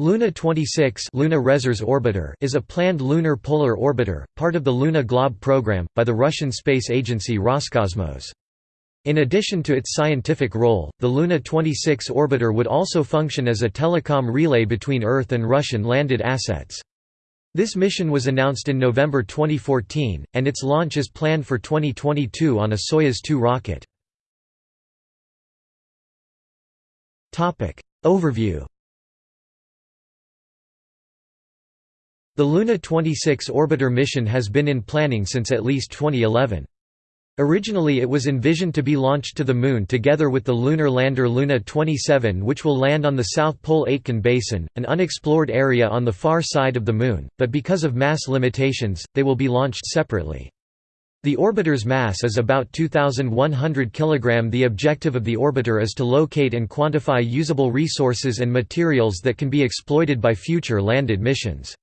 Luna 26 Luna Resurs Orbiter is a planned lunar polar orbiter, part of the Luna Glob program, by the Russian space agency Roscosmos. In addition to its scientific role, the Luna 26 orbiter would also function as a telecom relay between Earth and Russian landed assets. This mission was announced in November 2014, and its launch is planned for 2022 on a Soyuz 2 rocket. Overview The Luna 26 orbiter mission has been in planning since at least 2011. Originally it was envisioned to be launched to the Moon together with the lunar lander Luna 27 which will land on the South Pole Aitken Basin, an unexplored area on the far side of the Moon, but because of mass limitations, they will be launched separately. The orbiter's mass is about 2,100 kg. The objective of the orbiter is to locate and quantify usable resources and materials that can be exploited by future landed missions.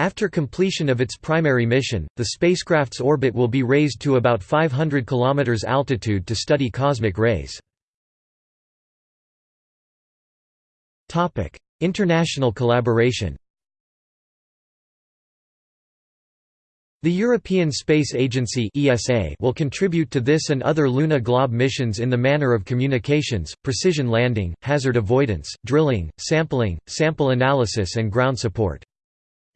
After completion of its primary mission, the spacecraft's orbit will be raised to about 500 km altitude to study cosmic rays. International collaboration The European Space Agency (ESA) will contribute to this and other Luna Glob missions in the manner of communications, precision landing, hazard avoidance, drilling, sampling, sample analysis and ground support.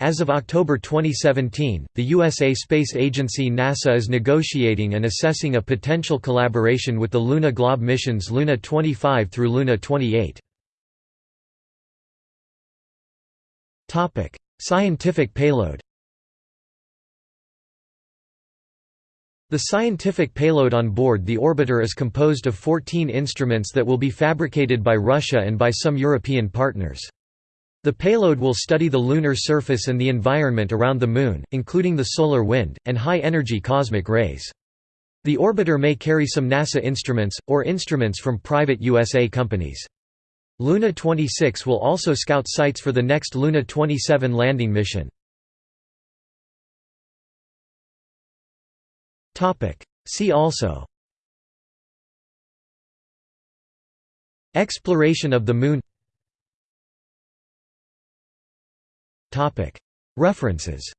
As of October 2017, the USA space agency NASA is negotiating and assessing a potential collaboration with the Luna Glob missions Luna 25 through Luna 28. Scientific payload The scientific payload on board the orbiter is composed of 14 instruments that will be fabricated by Russia and by some European partners. The payload will study the lunar surface and the environment around the Moon, including the solar wind, and high-energy cosmic rays. The orbiter may carry some NASA instruments, or instruments from private USA companies. Luna 26 will also scout sites for the next Luna 27 landing mission. See also Exploration of the Moon References